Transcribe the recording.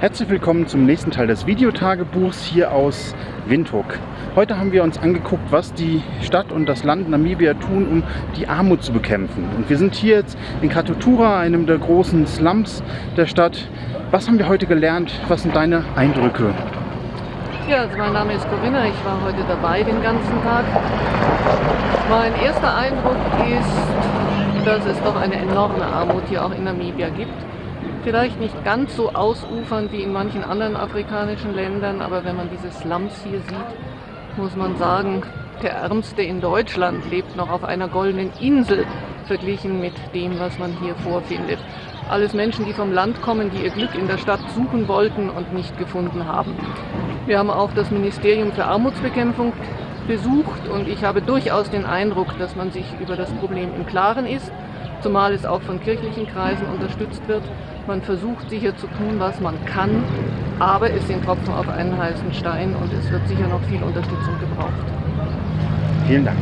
Herzlich willkommen zum nächsten Teil des Videotagebuchs hier aus Windhoek. Heute haben wir uns angeguckt, was die Stadt und das Land Namibia tun, um die Armut zu bekämpfen. Und wir sind hier jetzt in Katutura, einem der großen Slums der Stadt. Was haben wir heute gelernt? Was sind deine Eindrücke? Ja, also mein Name ist Corinna, ich war heute dabei den ganzen Tag. Mein erster Eindruck ist, dass es doch eine enorme Armut hier auch in Namibia gibt. Vielleicht nicht ganz so ausufernd wie in manchen anderen afrikanischen Ländern, aber wenn man diese Slums hier sieht, muss man sagen, der Ärmste in Deutschland lebt noch auf einer goldenen Insel, verglichen mit dem, was man hier vorfindet. Alles Menschen, die vom Land kommen, die ihr Glück in der Stadt suchen wollten und nicht gefunden haben. Wir haben auch das Ministerium für Armutsbekämpfung besucht und ich habe durchaus den Eindruck, dass man sich über das Problem im Klaren ist, zumal es auch von kirchlichen Kreisen unterstützt wird. Man versucht sicher zu tun, was man kann, aber es sind Tropfen auf einen heißen Stein und es wird sicher noch viel Unterstützung gebraucht. Vielen Dank.